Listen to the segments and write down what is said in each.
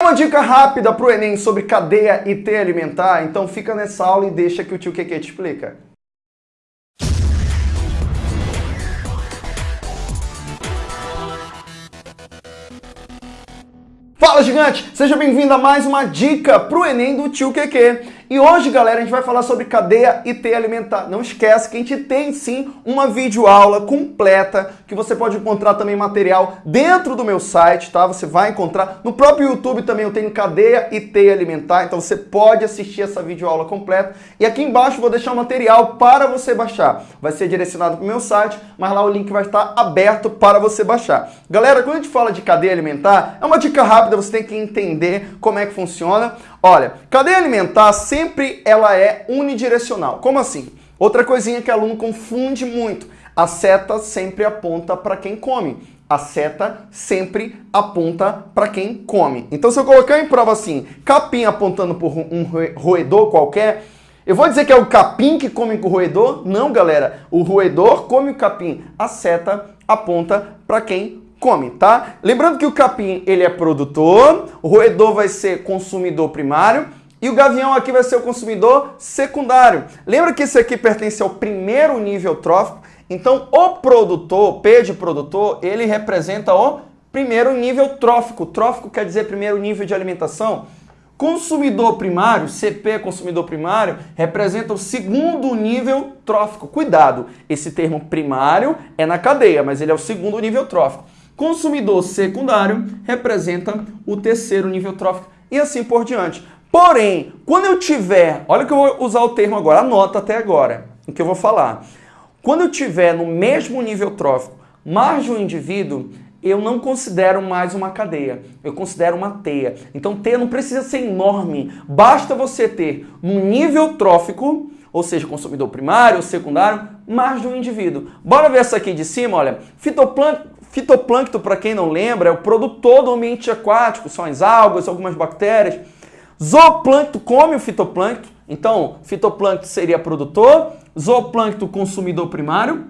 Uma dica rápida para o Enem sobre cadeia e T alimentar, então fica nessa aula e deixa que o tio Keke te explica. Fala gigante, seja bem-vindo a mais uma dica para o Enem do tio Keke. E hoje, galera, a gente vai falar sobre cadeia e T alimentar. Não esquece que a gente tem sim uma videoaula completa que você pode encontrar também material dentro do meu site, tá? Você vai encontrar. No próprio YouTube também eu tenho cadeia e T alimentar, então você pode assistir essa videoaula completa. E aqui embaixo vou deixar o material para você baixar. Vai ser direcionado para o meu site, mas lá o link vai estar aberto para você baixar. Galera, quando a gente fala de cadeia alimentar, é uma dica rápida, você tem que entender como é que funciona. Olha, cadeia alimentar sempre ela é unidirecional. Como assim? Outra coisinha que o aluno confunde muito. A seta sempre aponta para quem come. A seta sempre aponta para quem come. Então se eu colocar em prova assim, capim apontando por um roedor qualquer, eu vou dizer que é o capim que come com o roedor? Não, galera. O roedor come o capim. A seta aponta para quem come, tá? Lembrando que o capim ele é produtor, o roedor vai ser consumidor primário e o gavião aqui vai ser o consumidor secundário. Lembra que esse aqui pertence ao primeiro nível trófico? Então o produtor, P de produtor, ele representa o primeiro nível trófico. Trófico quer dizer primeiro nível de alimentação. Consumidor primário, CP consumidor primário, representa o segundo nível trófico. Cuidado, esse termo primário é na cadeia, mas ele é o segundo nível trófico. Consumidor secundário representa o terceiro nível trófico e assim por diante. Porém, quando eu tiver, olha que eu vou usar o termo agora, anota até agora o que eu vou falar. Quando eu tiver no mesmo nível trófico mais de um indivíduo, eu não considero mais uma cadeia, eu considero uma teia. Então teia não precisa ser enorme, basta você ter no nível trófico, ou seja, consumidor primário ou secundário, mais de um indivíduo. Bora ver essa aqui de cima, olha. Fitoplâncton Fitoplâncton, para quem não lembra, é o produtor do ambiente aquático, são as algas, algumas bactérias. Zooplâncton come o fitoplâncton, então fitoplâncton seria produtor, zooplâncton consumidor primário.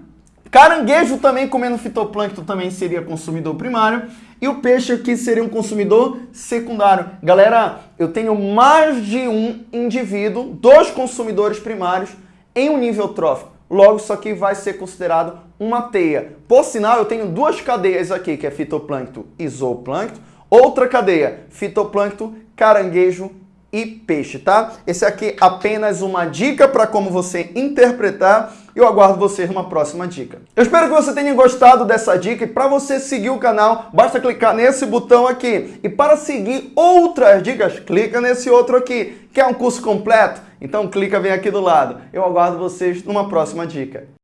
Caranguejo também comendo fitoplâncton também seria consumidor primário. E o peixe aqui seria um consumidor secundário. Galera, eu tenho mais de um indivíduo, dois consumidores primários em um nível trófico. Logo, isso aqui vai ser considerado uma teia. Por sinal, eu tenho duas cadeias aqui, que é fitoplâncton e zooplâncton. Outra cadeia, fitoplâncton, caranguejo e peixe, tá? Esse aqui é apenas uma dica para como você interpretar. Eu aguardo vocês numa próxima dica. Eu espero que você tenha gostado dessa dica e para você seguir o canal, basta clicar nesse botão aqui. E para seguir outras dicas, clica nesse outro aqui, que é um curso completo. Então clica, vem aqui do lado. Eu aguardo vocês numa próxima dica.